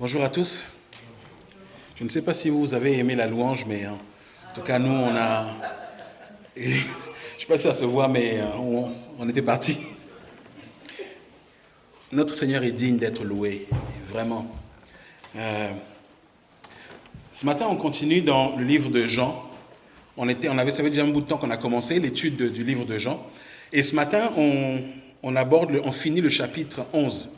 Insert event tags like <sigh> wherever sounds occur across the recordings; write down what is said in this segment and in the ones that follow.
Bonjour à tous. Je ne sais pas si vous avez aimé la louange, mais hein, en tout cas, nous, on a. <laughs> Je ne sais pas si ça se voit, mais euh, on, était parti. Notre Seigneur est digne d'être loué, vraiment. Euh, ce matin, on continue dans le livre de Jean. On, était, avait, ça fait déjà un bout de temps qu'on a commencé l'étude du livre de Jean. Et ce matin, on, aborde, on finit le chapitre 11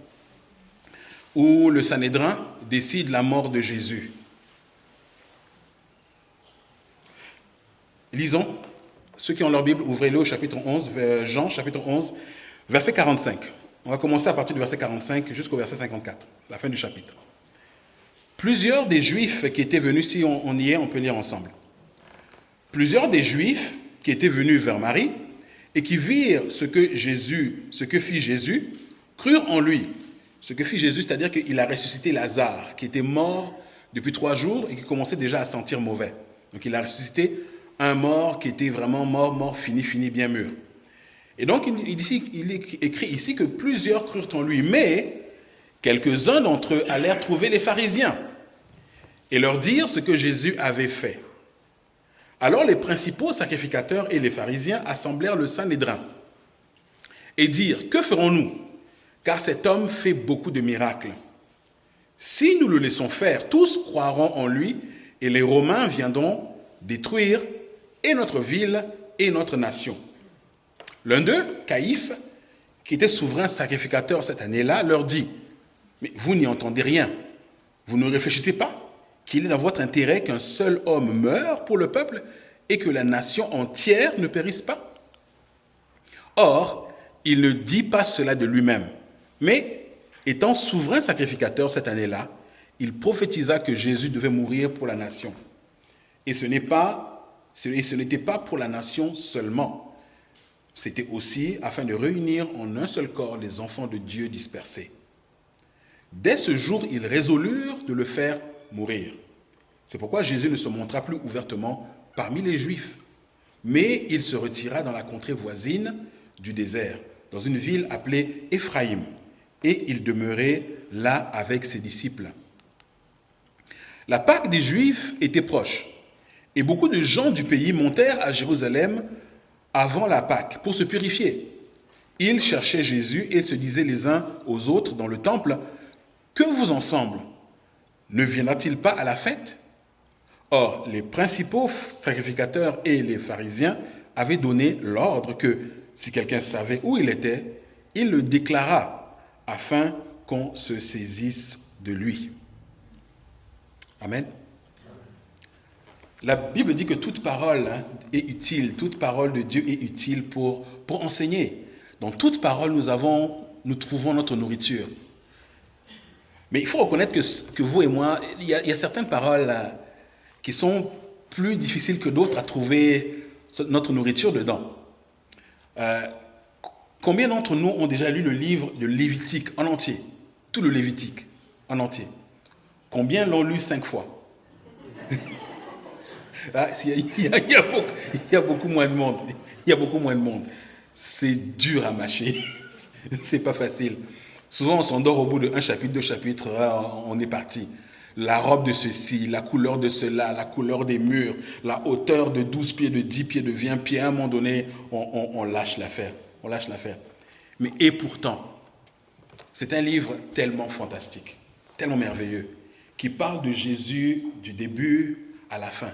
où le Sanhédrin décide la mort de Jésus. Lisons, ceux qui ont leur Bible, ouvrez-le au chapitre 11, Jean chapitre 11, verset 45. On va commencer à partir du verset 45 jusqu'au verset 54, la fin du chapitre. Plusieurs des Juifs qui étaient venus, si on, y est, on peut lire ensemble. Plusieurs des Juifs qui étaient venus vers Marie et qui virent ce que Jésus, ce que fit Jésus, crurent en lui. Ce que fit Jésus, c'est-à-dire qu'il a ressuscité Lazare, qui était mort depuis trois jours et qui commençait déjà à sentir mauvais. Donc il a ressuscité un mort qui était vraiment mort, mort, fini, fini, bien mûr. Et donc il, écrit ici que plusieurs crurent en lui, mais quelques-uns d'entre eux allèrent trouver les pharisiens et leur dire ce que Jésus avait fait. Alors les principaux sacrificateurs et les pharisiens assemblèrent le Sanhédrin et dirent, que ferons-nous? Car cet homme fait beaucoup de miracles. Si nous le laissons faire, tous croiront en lui, et les Romains viendront détruire et notre ville et notre nation. L'un d'eux, Caïphe, qui était souverain sacrificateur cette année-là, leur dit, mais vous n'y entendez rien, vous ne réfléchissez pas qu'il est dans votre intérêt qu'un seul homme meure pour le peuple et que la nation entière ne périsse pas? Or, il ne dit pas cela de lui-même mais étant souverain sacrificateur cette année-là, il prophétisa que Jésus devait mourir pour la nation. Et ce n'est pas, n'était pas pour la nation seulement. C'était aussi afin de réunir en un seul corps les enfants de Dieu dispersés. Dès ce jour, ils résolurent de le faire mourir. C'est pourquoi Jésus ne se montra plus ouvertement parmi les Juifs, mais il se retira dans la contrée voisine du désert, dans une ville appelée Éphraïm et il demeurait là avec ses disciples. La Pâque des Juifs était proche, et beaucoup de gens du pays montèrent à Jérusalem avant la Pâque pour se purifier. Ils cherchaient Jésus et se disaient les uns aux autres dans le temple, Que vous ensemble? Ne viendra-t-il pas à la fête? Or, les principaux sacrificateurs et les pharisiens avaient donné l'ordre que si quelqu'un savait où il était, il le déclara afin qu'on se saisisse de lui. Amen. La Bible dit que toute parole hein, est utile, toute parole de Dieu est utile pour, pour enseigner. Dans toute parole, nous, avons, nous trouvons notre nourriture. Mais il faut reconnaître que, que vous et moi, il y, a, certaines paroles hein, qui sont plus difficiles que d'autres à trouver notre nourriture dedans. Euh, Combien d'entre nous ont déjà lu le livre de Lévitique en entier? Tout le Lévitique en entier. Combien l'ont lu cinq fois? Il, y a, beaucoup, moins de monde. Il y a beaucoup moins de monde. C'est dur à mâcher. <laughs> C'est pas facile. Souvent, on s'endort au bout d'un chapitre, deux chapitres, ah, on est parti. La robe de ceci, la couleur de cela, la couleur des murs, la hauteur de 12 pieds, de 10 pieds, de 20 pieds, à un moment donné, on lâche l'affaire on lâche l'affaire. Mais et pourtant, c'est un livre tellement fantastique, tellement merveilleux, qui parle de Jésus du début à la fin,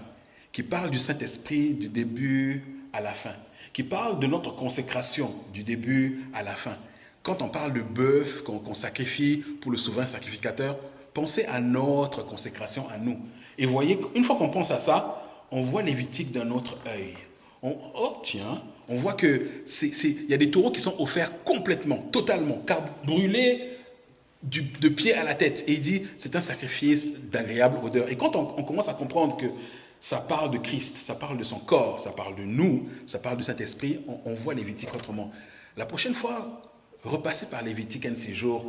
qui parle du Saint-Esprit du début à la fin, qui parle de notre consécration du début à la fin. Quand on parle de bœuf qu'on sacrifie pour le souverain sacrificateur, pensez à notre consécration à nous. Et voyez, une fois qu'on pense à ça, on voit Lévitique d'un autre œil. oh tiens, on voit qu'il y a des taureaux qui sont offerts complètement, totalement, car brûlés de pied à la tête. Et il dit, c'est un sacrifice d'agréable odeur. Et quand on, commence à comprendre que ça parle de Christ, ça parle de son corps, ça parle de nous, ça parle de cet esprit, on, voit Lévitique autrement. La prochaine fois, repassez par Lévitique un de ces jours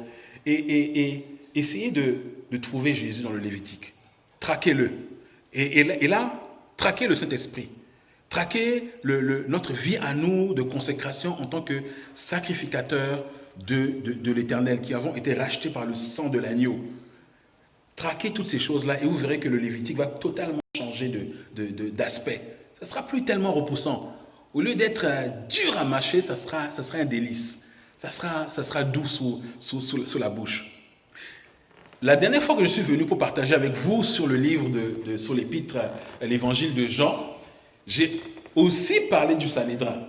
et, essayez de, trouver Jésus dans le Lévitique. Traquez-le. Et là, traquez le Saint-Esprit traquer notre vie à nous de consécration en tant que sacrificateur de, de, l'éternel, qui avons été rachetés par le sang de l'agneau. traquez toutes ces choses-là et vous verrez que le Lévitique va totalement changer d'aspect. De, de, ça sera plus tellement repoussant. Au lieu d'être euh, dur à mâcher, ça sera, ça sera un délice. Ça sera, ça sera doux sous, sous, sous, la bouche. La dernière fois que je suis venu pour partager avec vous sur le livre, de, sur l'épître, euh, l'évangile de Jean, j'ai aussi parlé du Sanhédrin.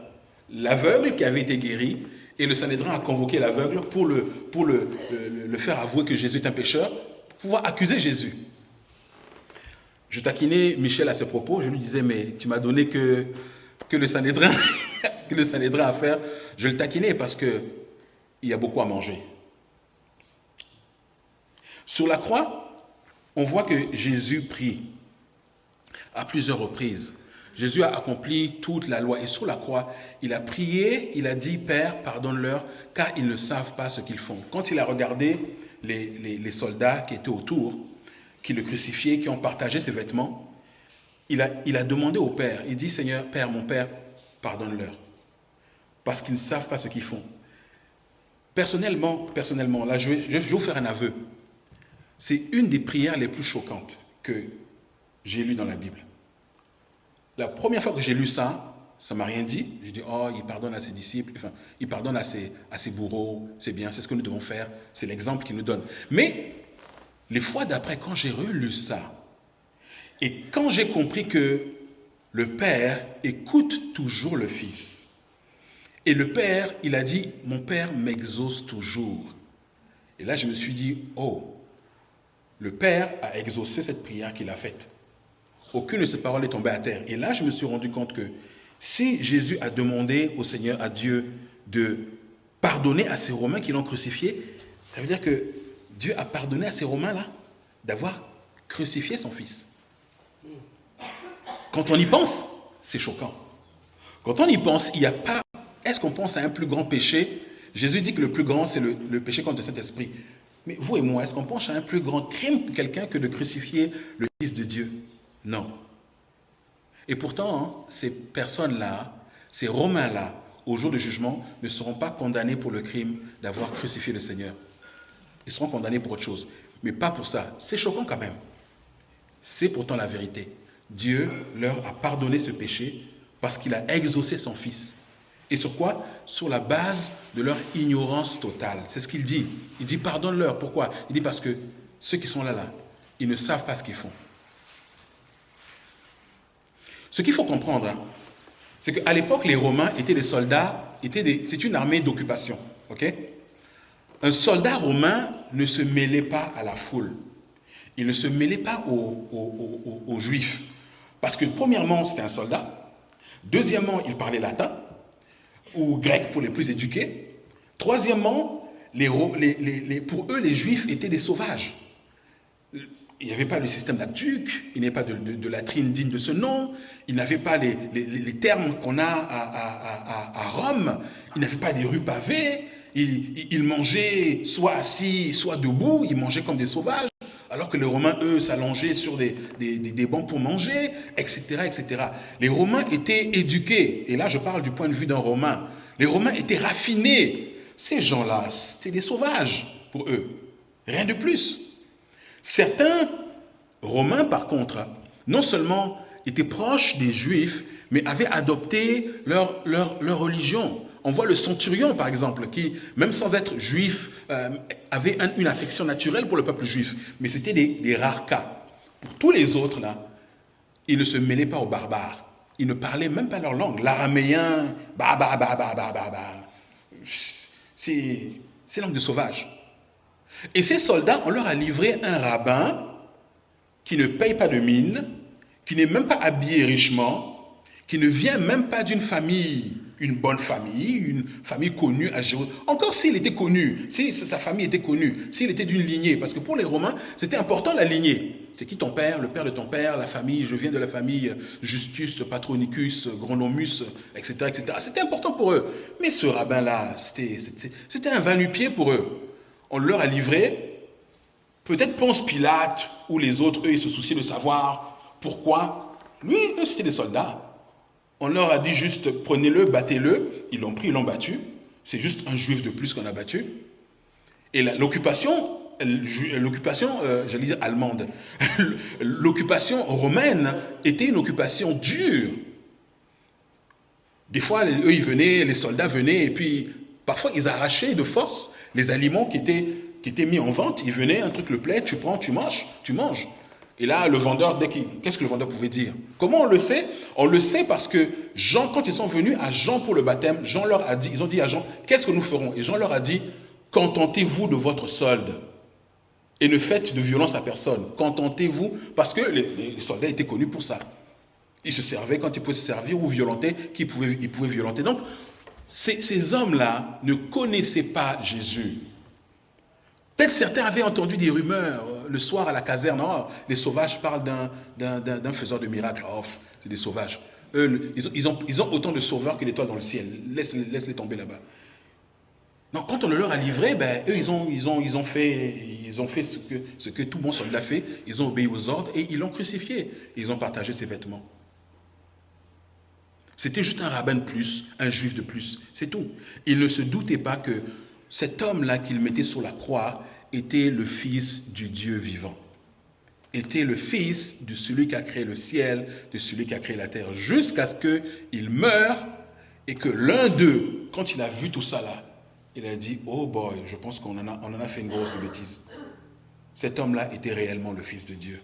L'aveugle qui avait été guéri, et le Sanhédrin a convoqué l'aveugle pour, le, pour le, le, faire avouer que Jésus est un pécheur, pour pouvoir accuser Jésus. Je taquinais Michel à ce propos, je lui disais, mais tu m'as donné que, que le Sanhédrin, <laughs> que le Sanhédrin à faire. Je le taquinais parce qu'il y a beaucoup à manger. Sur la croix, on voit que Jésus prie à plusieurs reprises. Jésus a accompli toute la loi et sur la croix, il a prié, il a dit, Père, pardonne-leur, car ils ne savent pas ce qu'ils font. Quand il a regardé les, soldats qui étaient autour, qui le crucifiaient, qui ont partagé ses vêtements, il a, demandé au Père, il dit, Seigneur, Père, mon Père, pardonne-leur, parce qu'ils ne savent pas ce qu'ils font. Personnellement, personnellement, là, je vais, je vais vous faire un aveu. C'est une des prières les plus choquantes que j'ai lues dans la Bible. La première fois que j'ai lu ça, ça m'a rien dit. J'ai dit, oh, il pardonne à ses disciples, enfin, il pardonne à ses, à ses bourreaux, c'est bien, c'est ce que nous devons faire, c'est l'exemple qu'il nous donne. Mais les fois d'après, quand j'ai relu ça, et quand j'ai compris que le Père écoute toujours le Fils, et le Père, il a dit, mon Père m'exauce toujours. Et là, je me suis dit, oh, le Père a exaucé cette prière qu'il a faite aucune de ces paroles est tombée à terre. Et là, je me suis rendu compte que si Jésus a demandé au Seigneur, à Dieu, de pardonner à ces Romains qui l'ont crucifié, ça veut dire que Dieu a pardonné à ces Romains-là d'avoir crucifié son Fils. Quand on y pense, c'est choquant. Quand on y pense, il n'y a pas... Est-ce qu'on pense à un plus grand péché? Jésus dit que le plus grand, c'est le, le, péché contre cet esprit. Mais vous et moi, est-ce qu'on pense à un plus grand crime que quelqu'un que de crucifier le Fils de Dieu? Non. Et pourtant, hein, ces personnes-là, ces Romains-là, au jour du jugement, ne seront pas condamnés pour le crime d'avoir crucifié le Seigneur. Ils seront condamnés pour autre chose. Mais pas pour ça. C'est choquant quand même. C'est pourtant la vérité. Dieu leur a pardonné ce péché parce qu'il a exaucé son Fils. Et sur quoi? Sur la base de leur ignorance totale. C'est ce qu'il dit. Il dit pardonne-leur. Pourquoi Il dit parce que ceux qui sont là, là, ils ne savent pas ce qu'ils font. Ce qu'il faut comprendre, hein, c'est qu'à l'époque, les Romains étaient des soldats, c'est une armée d'occupation. Un soldat romain ne se mêlait pas à la foule. Il ne se mêlait pas aux, Juifs. Parce que premièrement, c'était un soldat. Deuxièmement, il parlait latin, ou grec pour les plus éduqués. Troisièmement, pour eux, les Juifs étaient des sauvages il n'y avait pas le système d'actuc, il n'y avait pas de, latrine digne de ce nom, il n'avait pas les, termes qu'on a à, Rome, il n'avait pas des rues pavées, il, mangeait soit assis, soit debout, il mangeait comme des sauvages, alors que les Romains, eux, s'allongeaient sur des, des, bancs pour manger, etc., etc. Les Romains étaient éduqués, et là je parle du point de vue d'un Romain, les Romains étaient raffinés. Ces gens-là, c'était des sauvages pour eux, rien de plus. Certains Romains, par contre, non seulement étaient proches des Juifs, mais avaient adopté leur, leur, religion. On voit le centurion, par exemple, qui, même sans être juif, euh, avait une affection naturelle pour le peuple juif. Mais c'était des, rares cas. Pour tous les autres, là, ils ne se mêlaient pas aux barbares. Ils ne parlaient même pas leur langue. L'araméen, bah, bah, bah, bah, bah, bah, bah. C'est langue de sauvage. Et ces soldats, on leur a livré un rabbin qui ne paye pas de mine, qui n'est même pas habillé richement, qui ne vient même pas d'une famille, une bonne famille, une famille connue à Jérusalem. Encore s'il était connu, si sa famille était connue, s'il était d'une lignée, parce que pour les Romains, c'était important la lignée. C'est qui ton père, le père de ton père, la famille, je viens de la famille Justus, Patronicus, Gronomus, etc. etc. C'était important pour eux. Mais ce rabbin-là, c'était un va-nu-pied pour eux on leur a livré, peut-être Ponce Pilate ou les autres, eux, ils se souciaient de savoir pourquoi. Lui, eux, c'était des soldats. On leur a dit juste, prenez-le, battez-le. Ils l'ont pris, ils l'ont battu. C'est juste un juif de plus qu'on a battu. Et l'occupation l'occupation, euh, j'allais dire allemande, <laughs> l'occupation romaine était une occupation dure. Des fois, eux, ils venaient, les soldats venaient, et puis parfois, ils arrachaient de force les aliments qui étaient, qui étaient mis en vente. Ils venaient, un truc le plaît, tu prends, tu manges, tu manges. Et là, le vendeur, qu'est-ce que le vendeur pouvait dire? Comment on le sait? On le sait parce que Jean, quand ils sont venus à Jean pour le baptême, Jean leur a dit, ils ont dit à Jean, qu'est-ce que nous ferons? Et Jean leur a dit, contentez-vous de votre solde et ne faites de violence à personne. Contentez-vous, parce que les, soldats étaient connus pour ça. Ils se servaient quand ils pouvaient se servir ou violenter, qu'ils pouvaient, ils pouvaient violenter. Donc, ces, hommes-là ne connaissaient pas Jésus. Peut-être certains avaient entendu des rumeurs euh, le soir à la caserne. Oh, les sauvages parlent d'un faiseur de miracles. Oh, c'est des sauvages. Eux, ils ont, ils, ont, autant de sauveurs que l'étoile dans le ciel. Laisse-les laisse tomber là-bas. Donc, quand on le leur a livré, ben, eux, ils ont, ils ont, ils ont fait, ils ont fait ce, que, ce que tout bon soldat fait. Ils ont obéi aux ordres et ils l'ont crucifié. Ils ont partagé ses vêtements. C'était juste un rabbin de plus, un juif de plus. C'est tout. Il ne se doutait pas que cet homme-là qu'il mettait sur la croix était le fils du Dieu vivant. Était le fils de celui qui a créé le ciel, de celui qui a créé la terre, jusqu'à ce qu'il meure et que l'un d'eux, quand il a vu tout ça là, il a dit, oh boy, je pense qu'on en, a, en a fait une grosse bêtise. Cet homme-là était réellement le Fils de Dieu.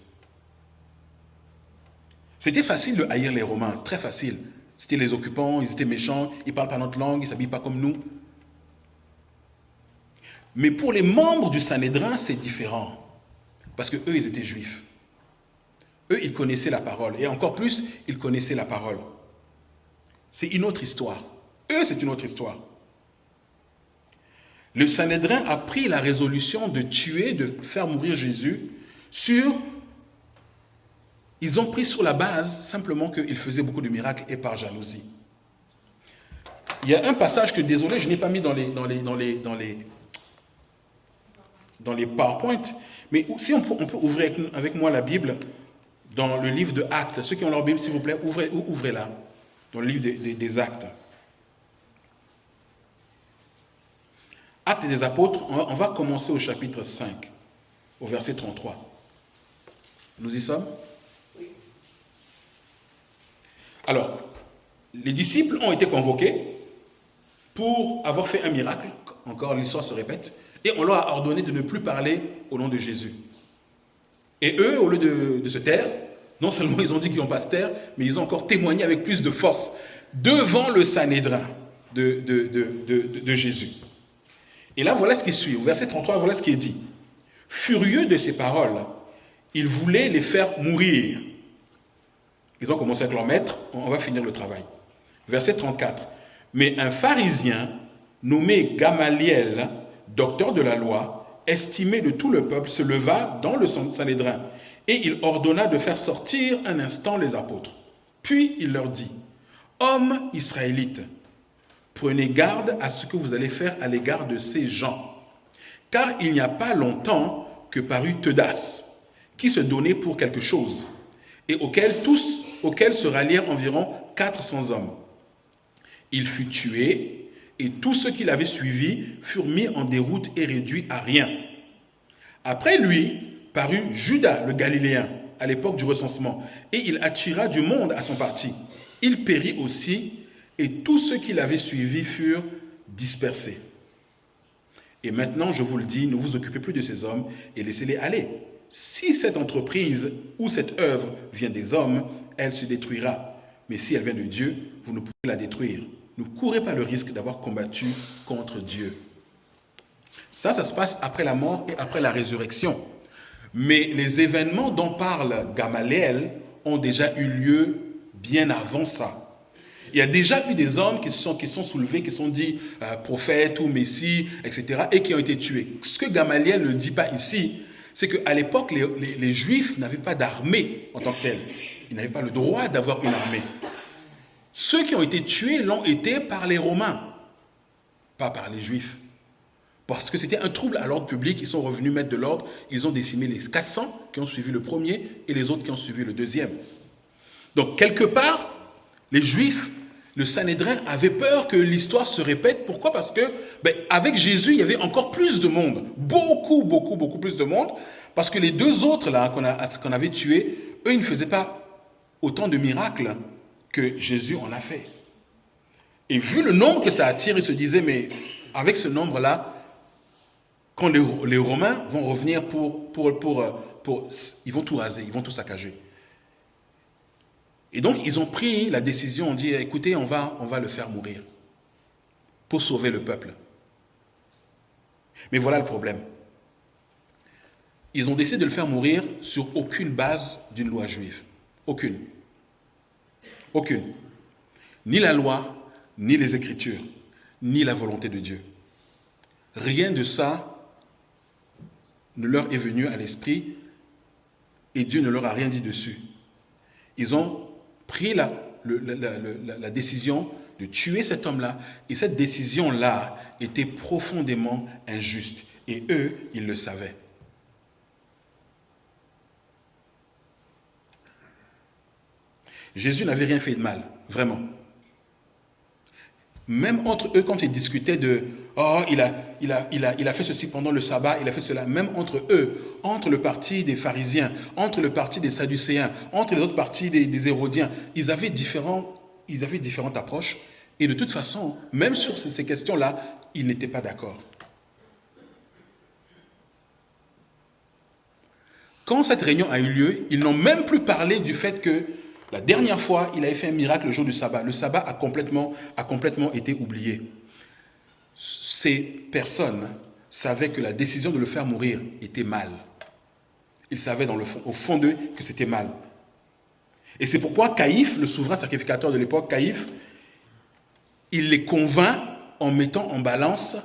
C'était facile de haïr les Romains, très facile. C'était les occupants, ils étaient méchants, ils ne parlent pas notre langue, ils ne s'habillent pas comme nous. Mais pour les membres du Sanhédrin, c'est différent. Parce que eux, ils étaient juifs. Eux, ils connaissaient la parole. Et encore plus, ils connaissaient la parole. C'est une autre histoire. Eux, c'est une autre histoire le Sanhédrin a pris la résolution de tuer, de faire mourir Jésus sur... Ils ont pris sur la base simplement qu'il faisait beaucoup de miracles et par jalousie. Il y a un passage que, désolé, je n'ai pas mis dans les, dans les, dans les, dans les, dans les PowerPoint, mais si on peut, on peut ouvrir avec, moi la Bible dans le livre de Actes. Ceux qui ont leur Bible, s'il vous plaît, ouvrez, ouvrez-la dans le livre des Actes. Actes des apôtres, on va commencer au chapitre 5, au verset 33. Nous y sommes Oui. Alors, les disciples ont été convoqués pour avoir fait un miracle, encore l'histoire se répète, et on leur a ordonné de ne plus parler au nom de Jésus. Et eux, au lieu de, se taire, non seulement ils ont dit qu'ils n'ont pas se taire, mais ils ont encore témoigné avec plus de force devant le Sanhédrin de, Jésus. Et là, voilà ce qui suit. Au verset 33, voilà ce qui est dit. Furieux de ces paroles, il voulait les faire mourir. Ils ont commencé avec leur maître, on va finir le travail. Verset 34. Mais un pharisien nommé Gamaliel, docteur de la loi, estimé de tout le peuple, se leva dans le Sanhédrin et il ordonna de faire sortir un instant les apôtres. Puis il leur dit, Hommes israélites, Prenez garde à ce que vous allez faire à l'égard de ces gens. Car il n'y a pas longtemps que parut Teudas, qui se donnait pour quelque chose, et auquel tous, auquel se rallièrent environ 400 hommes. Il fut tué, et tous ceux qui l'avaient suivi furent mis en déroute et réduits à rien. Après lui parut Judas le Galiléen, à l'époque du recensement, et il attira du monde à son parti. Il périt aussi et tous ceux qui l'avaient suivi furent dispersés. Et maintenant, je vous le dis, ne vous occupez plus de ces hommes et laissez-les aller. Si cette entreprise ou cette œuvre vient des hommes, elle se détruira. Mais si elle vient de Dieu, vous ne pouvez la détruire. Ne courez pas le risque d'avoir combattu contre Dieu. Ça, ça se passe après la mort et après la résurrection. Mais les événements dont parle Gamaliel ont déjà eu lieu bien avant ça. Il y a déjà eu des hommes qui sont, qui sont soulevés, qui sont dit euh, prophètes ou messie, etc., et qui ont été tués. Ce que Gamaliel ne dit pas ici, c'est qu'à l'époque, les, Juifs n'avaient pas d'armée en tant que telle. Ils n'avaient pas le droit d'avoir une armée. Ceux qui ont été tués l'ont été par les Romains, pas par les Juifs. Parce que c'était un trouble à l'ordre public, ils sont revenus mettre de l'ordre, ils ont décimé les 400 qui ont suivi le premier et les autres qui ont suivi le deuxième. Donc quelque part, les Juifs le Sanhédrin avait peur que l'histoire se répète. Pourquoi? Parce que ben, avec Jésus, il y avait encore plus de monde. Beaucoup, beaucoup, beaucoup plus de monde. Parce que les deux autres là qu'on avait tués, eux, ils ne faisaient pas autant de miracles que Jésus en a fait. Et vu le nombre que ça attire, ils se disaient, mais avec ce nombre-là, quand les, Romains vont revenir pour, Ils vont tout raser, ils vont tout saccager. Et donc, ils ont pris la décision, on dit, écoutez, on va, on va le faire mourir pour sauver le peuple. Mais voilà le problème. Ils ont décidé de le faire mourir sur aucune base d'une loi juive. Aucune. Aucune. Ni la loi, ni les Écritures, ni la volonté de Dieu. Rien de ça ne leur est venu à l'esprit et Dieu ne leur a rien dit dessus. Ils ont pris la, décision de tuer cet homme-là et cette décision-là était profondément injuste et eux, ils le savaient. Jésus n'avait rien fait de mal, vraiment. Même entre eux, quand ils discutaient de Oh, il a, fait ceci pendant le sabbat, il a fait cela, même entre eux, entre le parti des pharisiens, entre le parti des sadducéens, entre les autres partis des, des hérodiens, ils avaient, différents, ils avaient différentes approches. Et de toute façon, même sur ces questions-là, ils n'étaient pas d'accord. Quand cette réunion a eu lieu, ils n'ont même plus parlé du fait que la dernière fois, il avait fait un miracle le jour du sabbat. Le sabbat a complètement, été oublié. Ces personnes savaient que la décision de le faire mourir était mal. Ils savaient dans fond, au fond d'eux que c'était mal. Et c'est pourquoi Caïphe, le souverain sacrificateur de l'époque, Caïphe, il les convainc en mettant en balance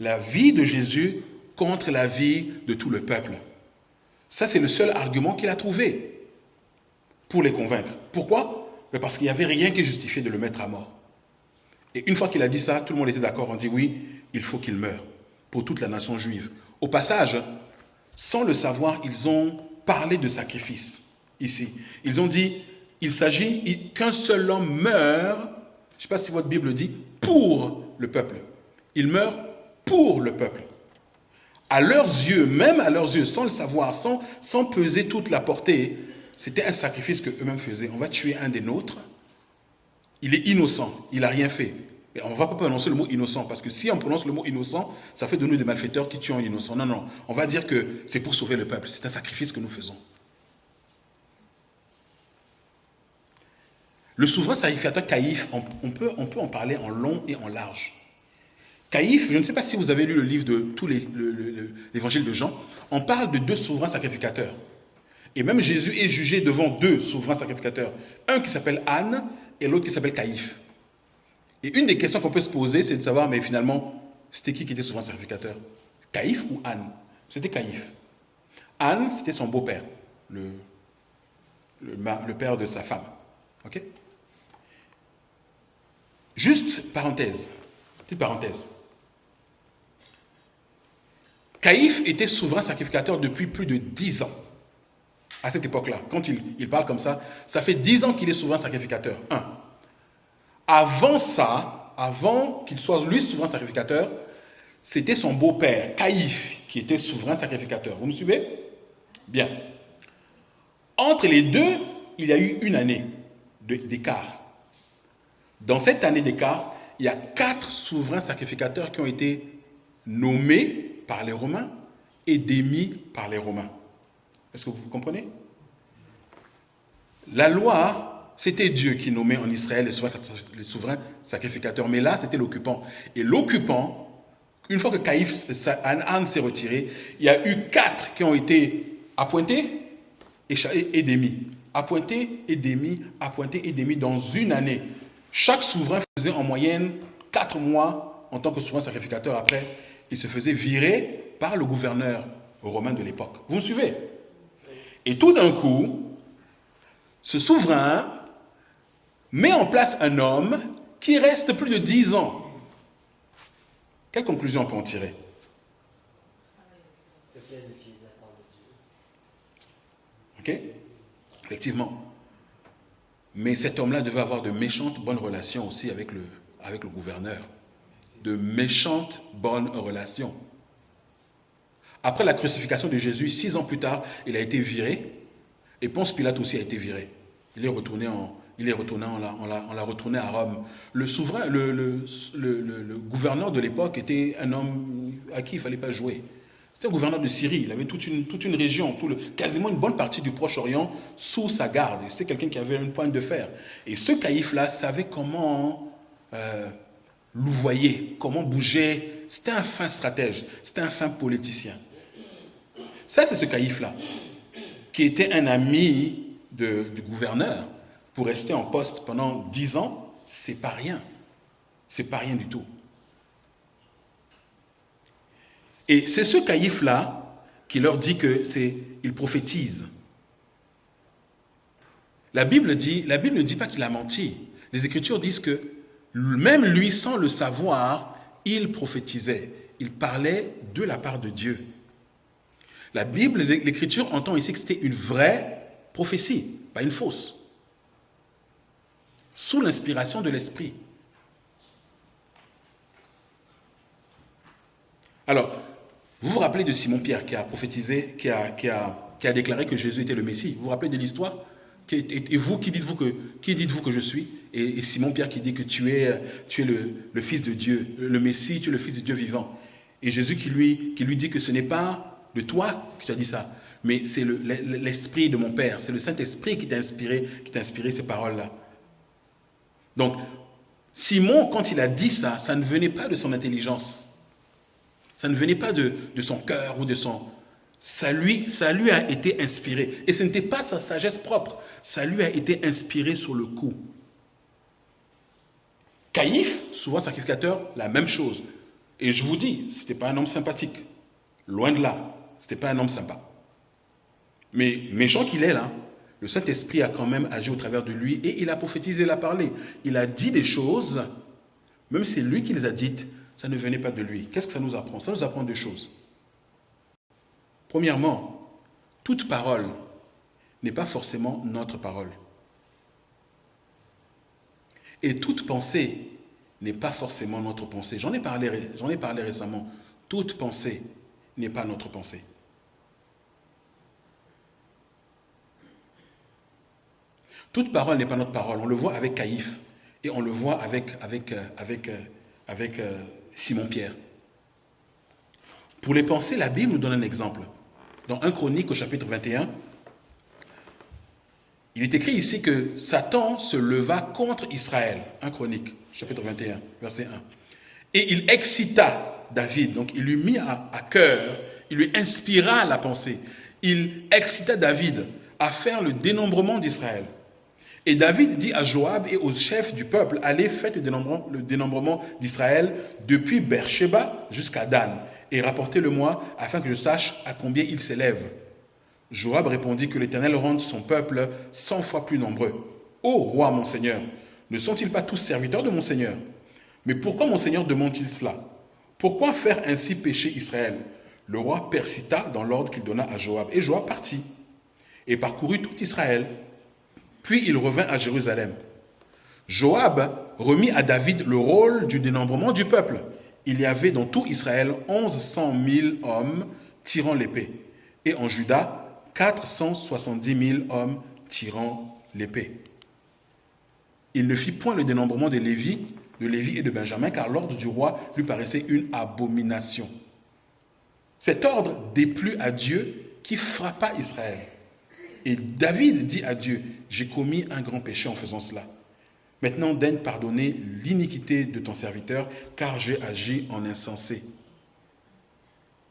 la vie de Jésus contre la vie de tout le peuple. Ça, c'est le seul argument qu'il a trouvé pour les convaincre. Pourquoi? Parce qu'il n'y avait rien qui justifiait de le mettre à mort. Et une fois qu'il a dit ça, tout le monde était d'accord. On dit oui, il faut qu'il meure pour toute la nation juive. Au passage, sans le savoir, ils ont parlé de sacrifice ici. Ils ont dit, il s'agit qu'un seul homme meure, je ne sais pas si votre Bible dit, pour le peuple. Il meurt pour le peuple. À leurs yeux, même à leurs yeux, sans le savoir, sans, sans peser toute la portée, c'était un sacrifice que eux-mêmes faisaient. On va tuer un des nôtres. Il est innocent, il n'a rien fait. Et on ne va pas prononcer le mot innocent, parce que si on prononce le mot innocent, ça fait de nous des malfaiteurs qui tuent un innocent. Non, non, on va dire que c'est pour sauver le peuple. C'est un sacrifice que nous faisons. Le souverain sacrificateur Caïphe, on, peut, on en parler en long et en large. Caïphe, je ne sais pas si vous avez lu le livre de tous l'évangile de Jean, on parle de deux souverains sacrificateurs. Et même Jésus est jugé devant deux souverains sacrificateurs. Un qui s'appelle Anne et l'autre qui s'appelle Caïphe. Et une des questions qu'on peut se poser, c'est de savoir, mais finalement, c'était qui qui était souverain sacrificateur? Caïphe ou Anne? C'était Caïphe. Anne, c'était son beau-père, le, le, père de sa femme. OK? Juste parenthèse, petite parenthèse. Caïphe était souverain sacrificateur depuis plus de dix ans à cette époque-là, quand il, parle comme ça, ça fait dix ans qu'il est souverain sacrificateur. Un. Avant ça, avant qu'il soit lui souverain sacrificateur, c'était son beau-père, Caïphe, qui était souverain sacrificateur. Vous me suivez? Bien. Entre les deux, il y a eu une année d'écart. Dans cette année d'écart, il y a quatre souverains sacrificateurs qui ont été nommés par les Romains et démis par les Romains. Est-ce que vous comprenez? La loi, c'était Dieu qui nommait en Israël les souverains, sacrificateurs, mais là, c'était l'occupant. Et l'occupant, une fois que Caïphe, Anne s'est retiré, il y a eu quatre qui ont été appointés et démis. Appointés et démis, appointés et démis dans une année. Chaque souverain faisait en moyenne quatre mois en tant que souverain sacrificateur. Après, il se faisait virer par le gouverneur romain de l'époque. Vous me suivez? Et tout d'un coup, ce souverain met en place un homme qui reste plus de dix ans. Quelle conclusion on peut en tirer? Ok? Effectivement. Mais cet homme-là devait avoir de méchantes bonnes relations aussi avec le, avec le gouverneur. De méchantes bonnes relations. Après la crucifixion de Jésus, six ans plus tard, il a été viré. Et Ponce Pilate aussi a été viré. Il est retourné il est retourné, on l'a retourné à Rome. Le souverain, le, gouverneur de l'époque était un homme à qui il ne fallait pas jouer. C'était un gouverneur de Syrie. Il avait toute une, toute une région, quasiment une bonne partie du Proche-Orient sous sa garde. C'est quelqu'un qui avait une pointe de fer. Et ce caïf-là savait comment euh, louvoyer, comment bouger. C'était un fin stratège, c'était un fin politicien. Ça, c'est ce caïf-là, qui était un ami du gouverneur pour rester en poste pendant dix ans, c'est pas rien. C'est pas rien du tout. Et c'est ce caïf-là qui leur dit que c'est, il prophétise. La Bible dit, la Bible ne dit pas qu'il a menti. Les Écritures disent que même lui, sans le savoir, il prophétisait. Il parlait de la part de Dieu. La Bible, l'Écriture entend ici que c'était une vraie prophétie, pas une fausse sous l'inspiration de l'Esprit. Alors, vous vous rappelez de Simon-Pierre qui a prophétisé, qui a, déclaré que Jésus était le Messie. Vous vous rappelez de l'histoire? Et, vous, qui dites-vous que, je suis? Et, Simon-Pierre qui dit que tu es, tu es le, Fils de Dieu, le Messie, tu es le Fils de Dieu vivant. Et Jésus qui lui dit que ce n'est pas de toi que tu dit ça, mais c'est l'Esprit de mon Père, c'est le Saint-Esprit qui t'a inspiré, qui t'a inspiré ces paroles-là. Donc, Simon, quand il a dit ça, ça ne venait pas de son intelligence. Ça ne venait pas de, son cœur ou de son... Ça lui, ça lui a été inspiré. Et ce n'était pas sa sagesse propre. Ça lui a été inspiré sur le coup. Caïphe, souvent sacrificateur, la même chose. Et je vous dis, ce n'était pas un homme sympathique. Loin de là. Ce n'était pas un homme sympa. Mais méchant qu'il est là, le Saint-Esprit a quand même agi au travers de lui et il a prophétisé, il a parlé. Il a dit des choses, même si c'est lui qui les a dites, ça ne venait pas de lui. Qu'est-ce que ça nous apprend? Ça nous apprend deux choses. Premièrement, toute parole n'est pas forcément notre parole. Et toute pensée n'est pas forcément notre pensée. J'en ai, parlé, ai parlé récemment. Toute pensée n'est pas notre pensée. Toute parole n'est pas notre parole. On le voit avec Caïphe et on le voit avec, avec, euh, avec, euh, avec euh, Simon-Pierre. Pour les pensées, la Bible nous donne un exemple. Dans 1 Chronique au chapitre 21, il est écrit ici que Satan se leva contre Israël. 1 Chronique, chapitre 21, verset 1. Et il excita David, donc il lui mit à, cœur, il lui inspira la pensée. Il excita David à faire le dénombrement d'Israël. Et David dit à Joab et aux chefs du peuple, allez, faites le dénombrement, d'Israël depuis Beersheba jusqu'à Dan, et rapportez-le-moi afin que je sache à combien il s'élève. Joab répondit que l'Éternel rende son peuple cent fois plus nombreux. Ô roi, mon Seigneur, ne sont-ils pas tous serviteurs de mon Seigneur? Mais pourquoi mon Seigneur demande-t-il cela? Pourquoi faire ainsi pécher Israël? Le roi persista dans l'ordre qu'il donna à Joab, et Joab partit, et parcourut tout Israël, puis il revint à Jérusalem. Joab remit à David le rôle du dénombrement du peuple. Il y avait dans tout Israël onze cent mille hommes tirant l'épée, et en Juda quatre cent soixante-dix mille hommes tirant l'épée. Il ne fit point le dénombrement de Lévi, de Lévi et de Benjamin, car l'ordre du roi lui paraissait une abomination. Cet ordre déplut à Dieu qui frappa Israël. Et David dit à Dieu, j'ai commis un grand péché en faisant cela. Maintenant, daigne pardonner l'iniquité de ton serviteur, car j'ai agi en insensé.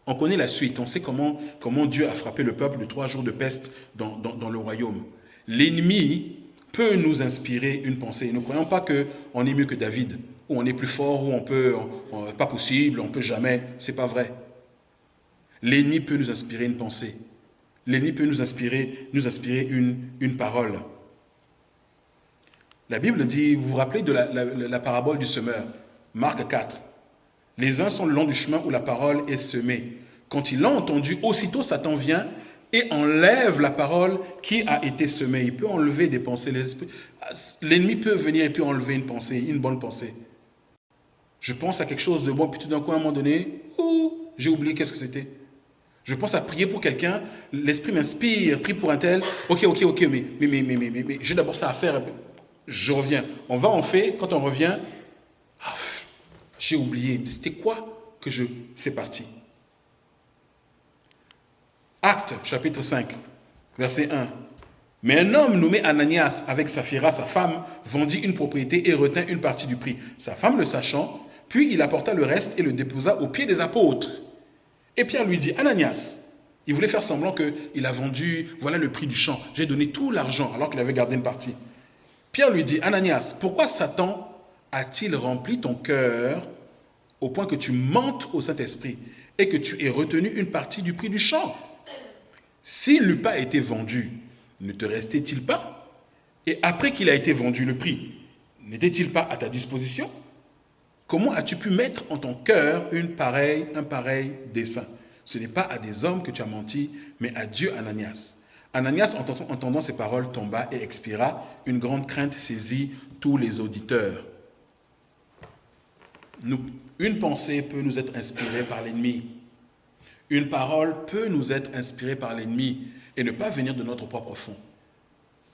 On connaît la suite, on sait comment, comment Dieu a frappé le peuple de trois jours de peste dans, dans, le royaume. L'ennemi peut nous inspirer une pensée. Ne croyons pas qu'on est mieux que David, ou on est plus fort, ou on peut, pas possible, on peut jamais. C'est pas vrai. L'ennemi peut nous inspirer une pensée l'ennemi peut nous inspirer, nous inspirer une, une parole. La Bible dit, vous vous rappelez de la, parabole du semeur, Marc 4. Les uns sont le long du chemin où la parole est semée. Quand il l'a entendu, aussitôt Satan vient et enlève la parole qui a été semée. Il peut enlever des pensées. L'ennemi peut venir et peut enlever une pensée, une bonne pensée. Je pense à quelque chose de bon, puis tout d'un coup, à un moment donné, j'ai oublié qu'est-ce que c'était. Je pense à prier pour quelqu'un, l'esprit m'inspire, prie pour un tel. Ok, ok, ok, mais, mais, mais, mais, mais, mais j'ai d'abord ça à faire. Je reviens. On va, on fait. Quand on revient, ah, j'ai oublié. C'était quoi que je. C'est parti. Acte, chapitre 5, verset 1. Mais un homme nommé Ananias, avec Saphira, sa femme, vendit une propriété et retint une partie du prix. Sa femme le sachant, puis il apporta le reste et le déposa aux pieds des apôtres. Et Pierre lui dit, Ananias, il voulait faire semblant qu'il a vendu, voilà le prix du champ, j'ai donné tout l'argent alors qu'il avait gardé une partie. Pierre lui dit, Ananias, pourquoi Satan a-t-il rempli ton cœur au point que tu mentes au Saint-Esprit et que tu aies retenu une partie du prix du champ? S'il n'eût pas été vendu, ne te restait-il pas? Et après qu'il a été vendu, le prix, n'était-il pas à ta disposition? Comment as-tu pu mettre en ton cœur une pareille, un pareil dessein? Ce n'est pas à des hommes que tu as menti, mais à Dieu, Ananias. Ananias, entendant ces paroles, tomba et expira. Une grande crainte saisit tous les auditeurs. une pensée peut nous être inspirée par l'ennemi. Une parole peut nous être inspirée par l'ennemi et ne pas venir de notre propre fond.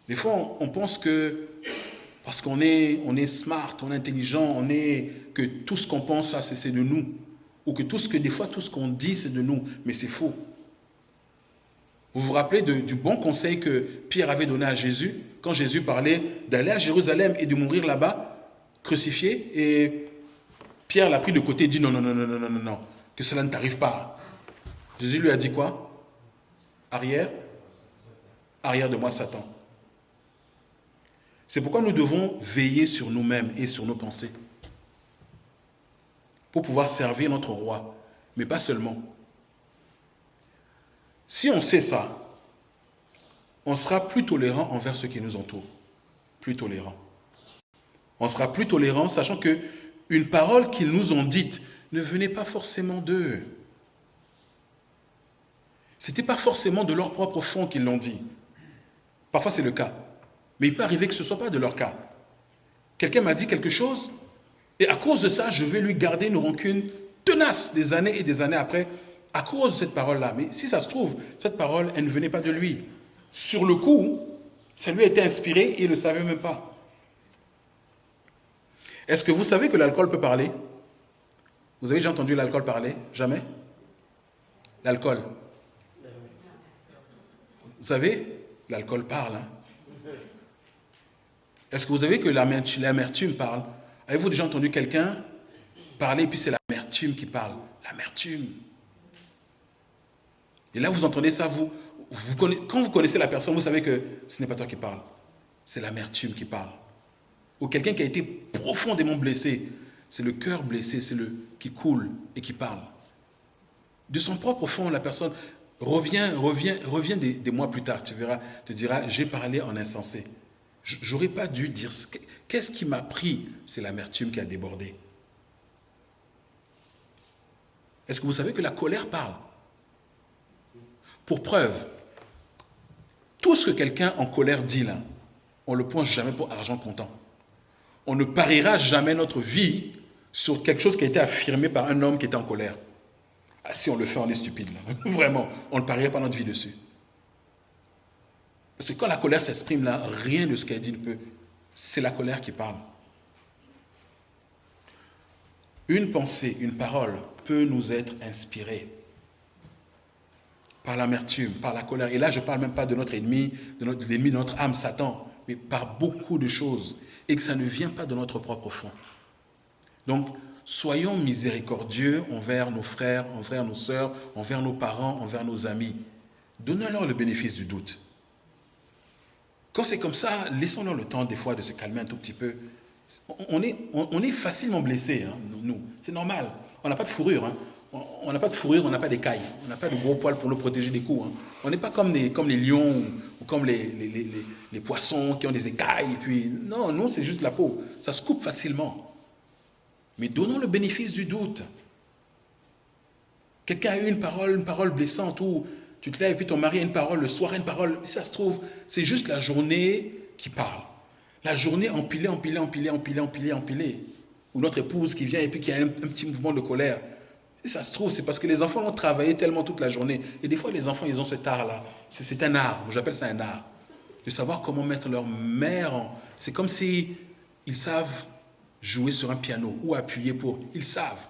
Des fois, on pense que parce qu'on est, on est smart, on est intelligent, on est que tout ce qu'on pense, c'est de nous. Ou que tout ce que des fois, tout ce qu'on dit, c'est de nous. Mais c'est faux. Vous vous rappelez du bon conseil que Pierre avait donné à Jésus quand Jésus parlait d'aller à Jérusalem et de mourir là-bas, crucifié. Et Pierre l'a pris de côté et dit non, non, non, non, non, non, non, que cela ne t'arrive pas. Jésus lui a dit quoi? Arrière Arrière de moi, Satan. C'est pourquoi nous devons veiller sur nous-mêmes et sur nos pensées pour pouvoir servir notre roi, mais pas seulement. Si on sait ça, on sera plus tolérant envers ceux qui nous entourent. Plus tolérant. On sera plus tolérant sachant que une parole qu'ils nous ont dite ne venait pas forcément d'eux. Ce n'était pas forcément de leur propre fond qu'ils l'ont dit. Parfois c'est le cas. Mais il peut arriver que ce ne soit pas de leur cas. Quelqu'un m'a dit quelque chose, et à cause de ça, je vais lui garder une rancune tenace des années et des années après, à cause de cette parole-là. Mais si ça se trouve, cette parole, elle ne venait pas de lui. Sur le coup, ça lui a été inspiré et il ne le savait même pas. Est-ce que vous savez que l'alcool peut parler? Vous avez déjà entendu l'alcool parler? Jamais? L'alcool? Vous savez, l'alcool parle. Hein est-ce que vous savez que l'amertume parle? Avez-vous déjà entendu quelqu'un parler, et puis c'est l'amertume qui parle? L'amertume. Et là, vous entendez ça, vous, quand vous connaissez la personne, vous savez que ce n'est pas toi qui parle, c'est l'amertume qui parle. Ou quelqu'un qui a été profondément blessé, c'est le cœur blessé, c'est le qui coule et qui parle. De son propre fond, la personne revient, revient, revient des, mois plus tard, tu verras, te dira, j'ai parlé en insensé. J'aurais pas dû dire. Qu'est-ce qui m'a pris? C'est l'amertume qui a débordé. Est-ce que vous savez que la colère parle? Pour preuve, tout ce que quelqu'un en colère dit là, on le pense jamais pour argent comptant. On ne pariera jamais notre vie sur quelque chose qui a été affirmé par un homme qui était en colère. Ah, si on le fait, on est stupide. Là. <laughs> Vraiment, on ne parierait pas notre vie dessus. Parce que quand la colère s'exprime là, rien de ce qu'elle dit ne peut. C'est la colère qui parle. Une pensée, une parole peut nous être inspirée par l'amertume, par la colère. Et là, je ne parle même pas de notre ennemi, de notre ennemi, de notre âme, Satan, mais par beaucoup de choses. Et que ça ne vient pas de notre propre fond. Donc, soyons miséricordieux envers nos frères, envers nos sœurs, envers nos parents, envers nos amis. Donnons-leur le bénéfice du doute. Quand c'est comme ça, laissons-leur le temps des fois de se calmer un tout petit peu. On est, facilement blessé, hein, nous. C'est normal. On n'a pas de fourrure. Hein. On n'a pas de fourrure, on n'a pas d'écailles. On n'a pas de gros poils pour nous protéger des coups. Hein. On n'est pas comme, les lions ou, comme les, poissons qui ont des écailles. puis, non, non, c'est juste la peau. Ça se coupe facilement. Mais donnons le bénéfice du doute. Quelqu'un a eu une parole, une parole blessante ou Tu te lèves, puis ton mari a une parole, le soir a une parole. Ça se trouve, c'est juste la journée qui parle. La journée empilée, empilée, empilée, empilée, empilée, empilée. Ou notre épouse qui vient et puis qui a un, petit mouvement de colère. Si ça se trouve, c'est parce que les enfants ont travaillé tellement toute la journée. Et des fois, les enfants, ils ont cet art-là. C'est un art. J'appelle ça un art. De savoir comment mettre leur mère en. C'est comme si ils savent jouer sur un piano ou appuyer pour. Ils savent.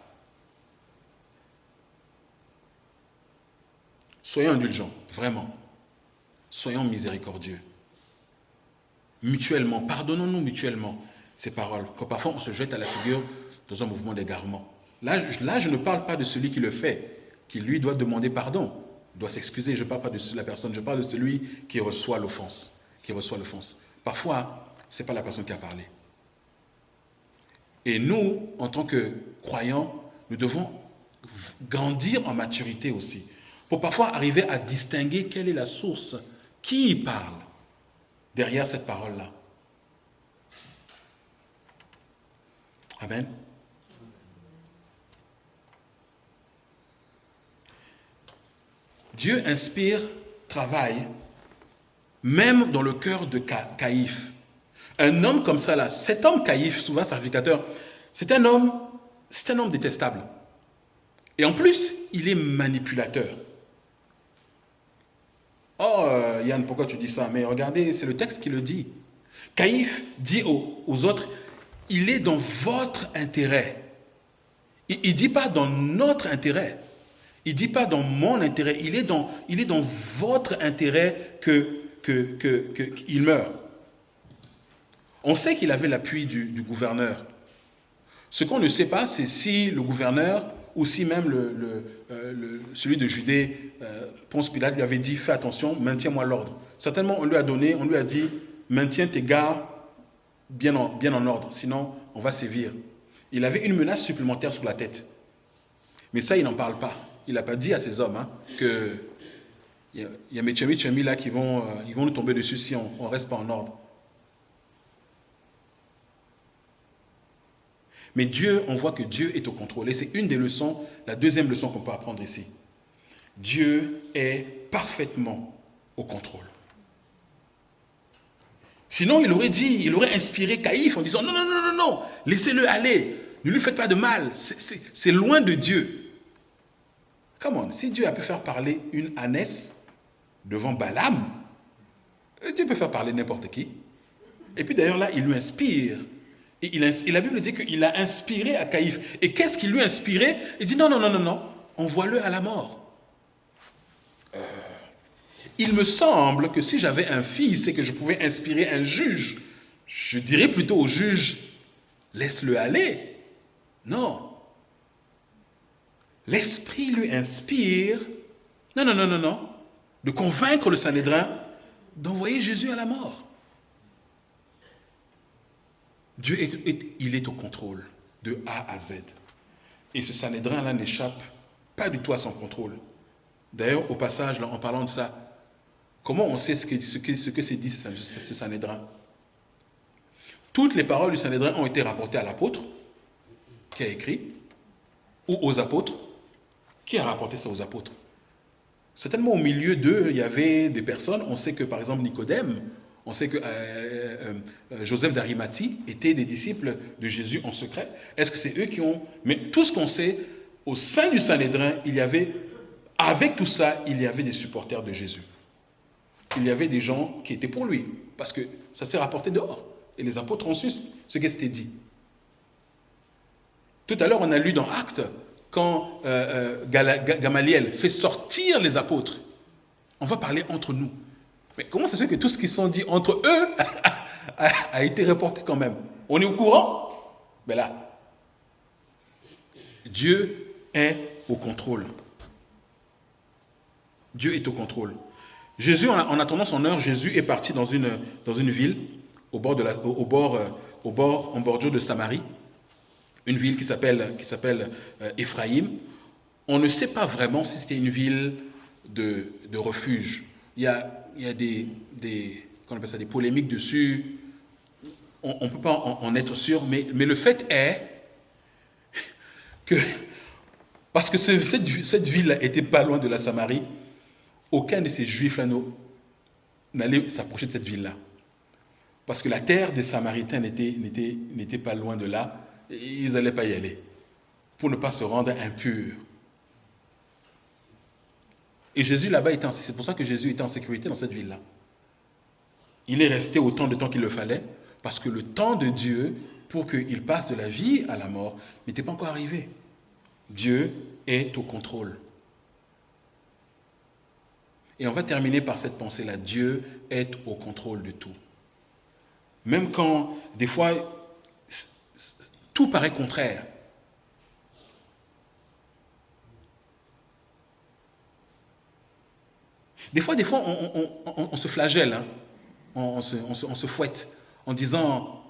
Soyons indulgents, vraiment. Soyons miséricordieux. Mutuellement, pardonnons-nous mutuellement ces paroles. Parfois on se jette à la figure dans un mouvement d'égarement. Là, là, je ne parle pas de celui qui le fait, qui lui doit demander pardon, doit s'excuser. Je ne parle pas de la personne, je parle de celui qui reçoit l'offense. Qui reçoit l'offense. Parfois, ce n'est pas la personne qui a parlé. Et nous, en tant que croyants, nous devons grandir en maturité aussi pour parfois arriver à distinguer quelle est la source, qui parle derrière cette parole-là. Amen. Dieu inspire, travaille, même dans le cœur de Caïphe. Un homme comme ça, là, cet homme Caïphe, souvent sacrificateur, c'est un homme, c'est un homme détestable. Et en plus, il est manipulateur. Oh, euh, Yann, pourquoi tu dis ça? Mais regardez, c'est le texte qui le dit. Caïphe dit aux, autres, il est dans votre intérêt. Il ne dit pas dans notre intérêt. Il ne dit pas dans mon intérêt. Il est dans, votre intérêt qu'il que, que, meurt. On sait qu'il avait l'appui du, gouverneur. Ce qu'on ne sait pas, c'est si le gouverneur ou si même euh, celui de Judée, euh, Ponce Pilate, lui avait dit Fais attention, maintiens-moi l'ordre. Certainement, on lui a donné, on lui a dit Maintiens tes gars bien en, bien en ordre, sinon on va sévir. Il avait une menace supplémentaire sur la tête. Mais ça, il n'en parle pas. Il n'a pas dit à ses hommes hein, que il y a, mes chemi là qui vont, euh, ils vont nous tomber dessus si on ne reste pas en ordre. Mais Dieu, on voit que Dieu est au contrôle. Et c'est une des leçons, la deuxième leçon qu'on peut apprendre ici. Dieu est parfaitement au contrôle. Sinon, il aurait dit, il aurait inspiré Caïphe en disant, non, non, non, non, non, laissez-le aller, ne lui faites pas de mal, c'est loin de Dieu. Comment Si Dieu a pu faire parler une ânesse devant Balaam, Dieu peut faire parler n'importe qui. Et puis d'ailleurs là, il lui inspire et, la Bible dit qu'il a inspiré à Caïphe. Et qu'est-ce qui lui a inspiré Il dit non, non, non, non, non, envoie-le à la mort. Euh, il me semble que si j'avais un fils et que je pouvais inspirer un juge, je dirais plutôt au juge, laisse-le aller. Non. L'Esprit lui inspire, non, non, non, non, non, de convaincre le Sanhédrin d'envoyer Jésus à la mort. Dieu, est, il est au contrôle de A à Z. Et ce Sanhédrin-là n'échappe pas du tout à son contrôle. D'ailleurs, au passage, en parlant de ça, comment on sait ce que, ce que, ce que c'est dit ce Sanhédrin? Toutes les paroles du Sanhédrin ont été rapportées à l'apôtre qui a écrit, ou aux apôtres. Qui a rapporté ça aux apôtres? Certainement au milieu d'eux, il y avait des personnes, on sait que par exemple Nicodème, on sait que euh, euh, euh, Joseph d'Arimathie était des disciples de Jésus en secret. Est-ce que c'est eux qui ont... Mais tout ce qu'on sait, au sein du Sanhédrin, il y avait, avec tout ça, il y avait des supporters de Jésus. Il y avait des gens qui étaient pour lui, parce que ça s'est rapporté dehors. Et les apôtres ont su ce qui s'était dit. Tout à l'heure, on a lu dans Actes, quand Gamaliel fait sortir les apôtres, on va parler entre nous. Mais comment ça se fait que tout ce qui sont dit entre eux <laughs> a, été reporté quand même? On est au courant? Mais là, Dieu est au contrôle. Dieu est au contrôle. Jésus, en attendant son heure, Jésus est parti dans une, dans une ville, au bord, de la, au, bord, euh, au bord, en bordure de Samarie, une ville qui s'appelle, qui s'appelle euh, Éphraïm. On ne sait pas vraiment si c'était une ville de, de refuge. Il y a il y a des, des, ça, des polémiques dessus. On ne peut pas en, être sûr, mais, mais le fait est que, parce que cette, cette ville était pas loin de la Samarie, aucun de ces juifs-là n'allait s'approcher de cette ville-là. Parce que la terre des Samaritains n'était pas loin de là, ils n'allaient pas y aller, pour ne pas se rendre impurs. Et Jésus là-bas, c'est pour ça que Jésus était en sécurité dans cette ville-là. Il est resté autant de temps qu'il le fallait, parce que le temps de Dieu, pour qu'il passe de la vie à la mort, n'était pas encore arrivé. Dieu est au contrôle. Et on va terminer par cette pensée-là. Dieu est au contrôle de tout. Même quand, des fois, tout paraît contraire. Des fois, des fois, on, se flagelle, hein. on, se, fouette en disant,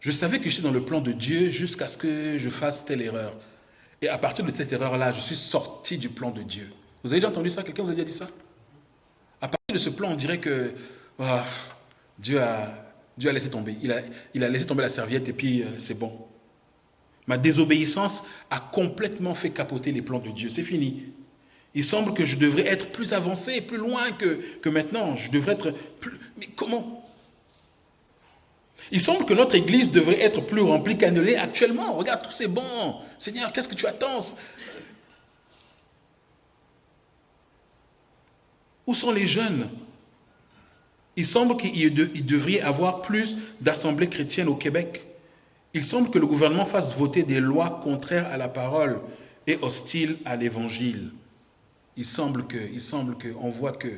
je savais que j'étais dans le plan de Dieu jusqu'à ce que je fasse telle erreur. Et à partir de cette erreur-là, je suis sorti du plan de Dieu. Vous avez déjà entendu ça? Quelqu'un vous a déjà dit ça? À partir de ce plan, on dirait que ah, Dieu, a, laissé tomber. Il a, il a laissé tomber la serviette et puis euh, c'est bon. Ma désobéissance a complètement fait capoter les plans de Dieu. C'est fini. Il semble que je devrais être plus avancé, plus loin que, maintenant. Je devrais être plus... Mais comment? Il semble que notre Église devrait être plus remplie qu'elle actuellement. Regarde, tout c'est bon. Seigneur, qu'est-ce que tu attends? Où sont les jeunes? Il semble qu'il devrait y avoir plus d'assemblées chrétiennes au Québec. Il semble que le gouvernement fasse voter des lois contraires à la parole et hostiles à l'évangile. Il semble que, on voit que,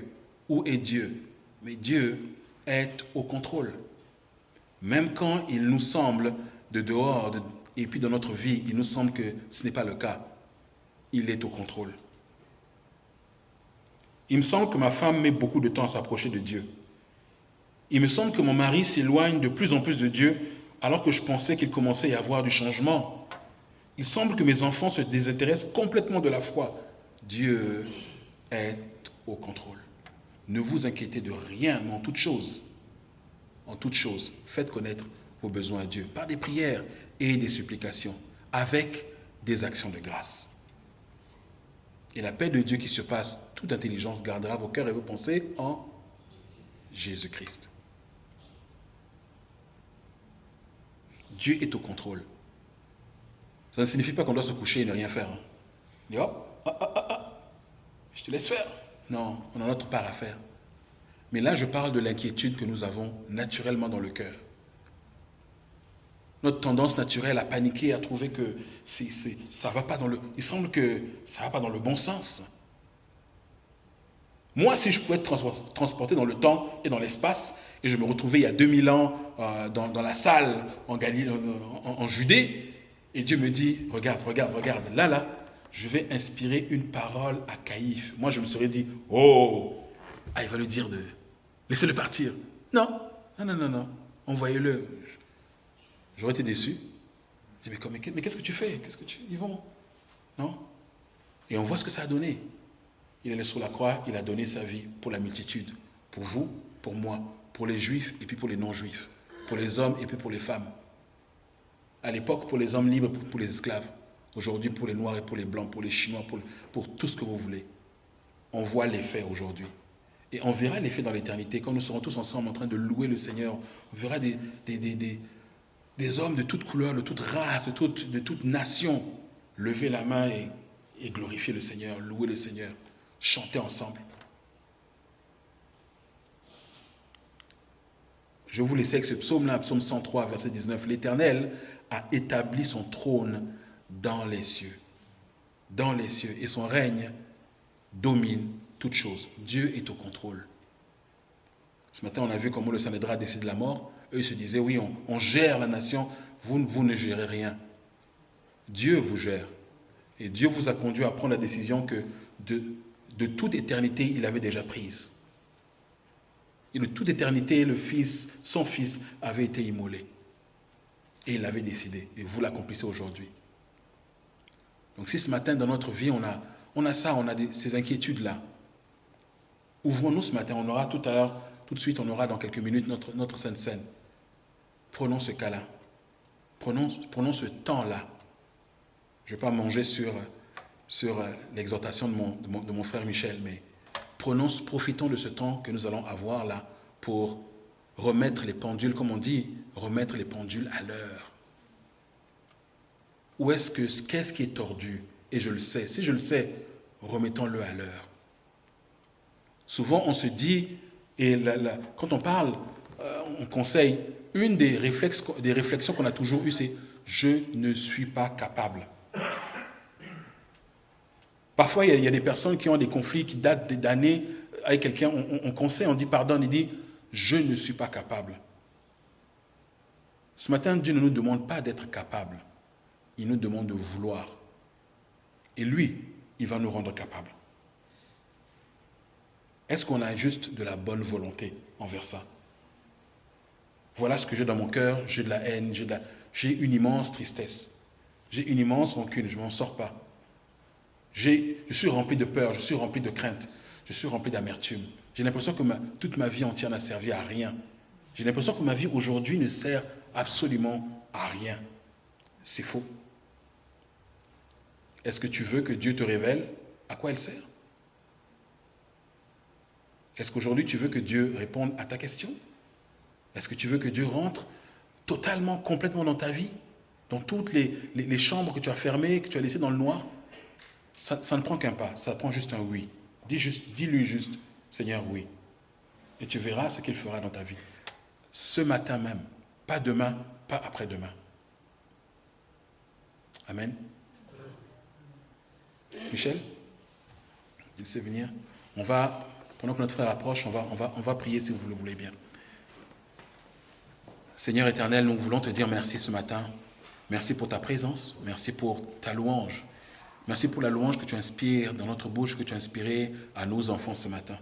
où est Dieu Mais Dieu est au contrôle. Même quand il nous semble de dehors, et puis dans notre vie, il nous semble que ce n'est pas le cas, il est au contrôle. Il me semble que ma femme met beaucoup de temps à s'approcher de Dieu. Il me semble que mon mari s'éloigne de plus en plus de Dieu alors que je pensais qu'il commençait à y avoir du changement. Il semble que mes enfants se désintéressent complètement de la foi. Dieu est au contrôle. Ne vous inquiétez de rien, mais en toute chose, en toute chose, faites connaître vos besoins à Dieu par des prières et des supplications, avec des actions de grâce. Et la paix de Dieu qui surpasse toute intelligence gardera vos cœurs et vos pensées en Jésus-Christ. Dieu est au contrôle. Ça ne signifie pas qu'on doit se coucher et ne rien faire. Hein. Je te laisse faire. Non, on a notre part à faire. Mais là, je parle de l'inquiétude que nous avons naturellement dans le cœur notre tendance naturelle à paniquer, à trouver que c'est, ça va pas dans le... Il semble que ça ne va pas dans le bon sens. Moi, si je pouvais être transporté dans le temps et dans l'espace, et je me retrouvais il y a 2000 ans euh, dans, la salle euh, en, Judée, et Dieu me dit, regarde, regarde, regarde, là, là, je vais inspirer une parole à Caïphe. Moi, je me serais dit, oh, ah, il va le dire de... Laissez-le partir. Non, non, non, non, non. Envoyez-le. J'aurais été déçu. Je dis, mais, mais qu'est-ce que tu fais? Qu'est-ce que tu... Ils vont Non? Et on voit ce que ça a donné. Il est sur la croix, il a donné sa vie pour la multitude. Pour vous, pour moi, pour les juifs et puis pour les non-juifs. Pour les hommes et puis pour les femmes. À l'époque, pour les hommes libres, pour les esclaves. Aujourd'hui, pour les noirs et pour les blancs, pour les chinois, pour, tout ce que vous voulez. On voit l'effet aujourd'hui. Et on verra l'effet dans l'éternité. Quand nous serons tous ensemble en train de louer le Seigneur, on verra des, des, des, des hommes de toute couleur, de toute race, de toute, de toute nation, lever la main et glorifier le Seigneur, louer le Seigneur, chanter ensemble. Je vous laisse avec ce psaume-là, psaume 103, verset 19. L'Éternel a établi son trône dans les cieux, dans les cieux, et son règne domine toutes choses. Dieu est au contrôle. Ce matin, on a vu comment le Sanhédrin a décidé de la mort. Eux, ils se disaient, oui, on, gère la nation, vous, vous ne gérez rien. Dieu vous gère. Et Dieu vous a conduit à prendre la décision que de, de toute éternité, il avait déjà prise. Et de toute éternité, le Fils, son Fils, avait été immolé. Et il l'avait décidé. Et vous l'accomplissez aujourd'hui. Donc si ce matin, dans notre vie, on a, on a ça, on a ces inquiétudes-là, ouvrons-nous ce matin. On aura tout à l'heure, tout de suite, on aura dans quelques minutes notre, notre Sainte Seine. Prenons ce cas-là. Prenons, prenons ce temps-là. Je ne vais pas manger sur, sur euh, l'exhortation de mon, de, mon, frère Michel, mais prenons, profitons de ce temps que nous allons avoir là pour remettre les pendules, comme on dit, remettre les pendules à l'heure. Où est-ce que, qu'est-ce qui est tordu? Et je le sais. Si je le sais, remettons-le à l'heure. Souvent, on se dit, et quand on parle, euh, on conseille, une des, réflexes, des réflexions qu'on a toujours eues, c'est je ne suis pas capable. Parfois, il y, a, des personnes qui ont des conflits qui datent d'années avec quelqu'un, on, on, conseille, on dit pardon, il dit je ne suis pas capable. Ce matin, Dieu ne nous demande pas d'être capable, il nous demande de vouloir. Et lui, il va nous rendre capables. Est-ce qu'on a juste de la bonne volonté envers ça? Voilà ce que j'ai dans mon cœur, j'ai de la haine, j'ai une immense tristesse, j'ai une immense rancune, je ne m'en sors pas. Je suis rempli de peur, je suis rempli de crainte, je suis rempli d'amertume. J'ai l'impression que toute ma vie entière n'a servi à rien. J'ai l'impression que ma vie aujourd'hui ne sert absolument à rien. C'est faux. Est-ce que tu veux que Dieu te révèle à quoi elle sert? Est-ce qu'aujourd'hui tu veux que Dieu réponde à ta question? Est-ce que tu veux que Dieu rentre totalement, complètement dans ta vie Dans toutes les, chambres que tu as fermées, que tu as laissées dans le noir? Ça, ne prend qu'un pas, ça prend juste un oui. Dis juste, dis-lui juste, Seigneur, oui. Et tu verras ce qu'il fera dans ta vie. Ce matin même, pas demain, pas après-demain. Amen. Michel, il sait venir. On va, pendant que notre frère approche, on va, on va, on va prier si vous le voulez bien. Seigneur éternel, nous voulons te dire merci ce matin. Merci pour ta présence. Merci pour ta louange. Merci pour la louange que tu inspires dans notre bouche, que tu as inspiré à nos enfants ce matin.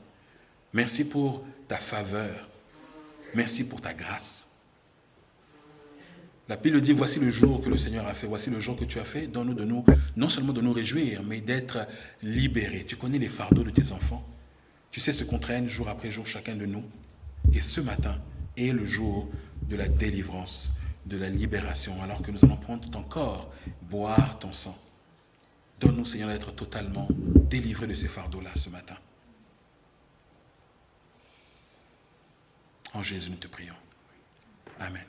Merci pour ta faveur. Merci pour ta grâce. La Bible dit, voici le jour que le Seigneur a fait, voici le jour que tu as fait, donne-nous de nous, non seulement de nous réjouir, mais d'être libérés. Tu connais les fardeaux de tes enfants. Tu sais ce qu'on traîne jour après jour chacun de nous. Et ce matin est le jour de la délivrance, de la libération, alors que nous allons prendre ton corps, boire ton sang. Donne-nous, Seigneur, d'être totalement délivrés de ces fardeaux-là ce matin. En Jésus, nous te prions. Amen.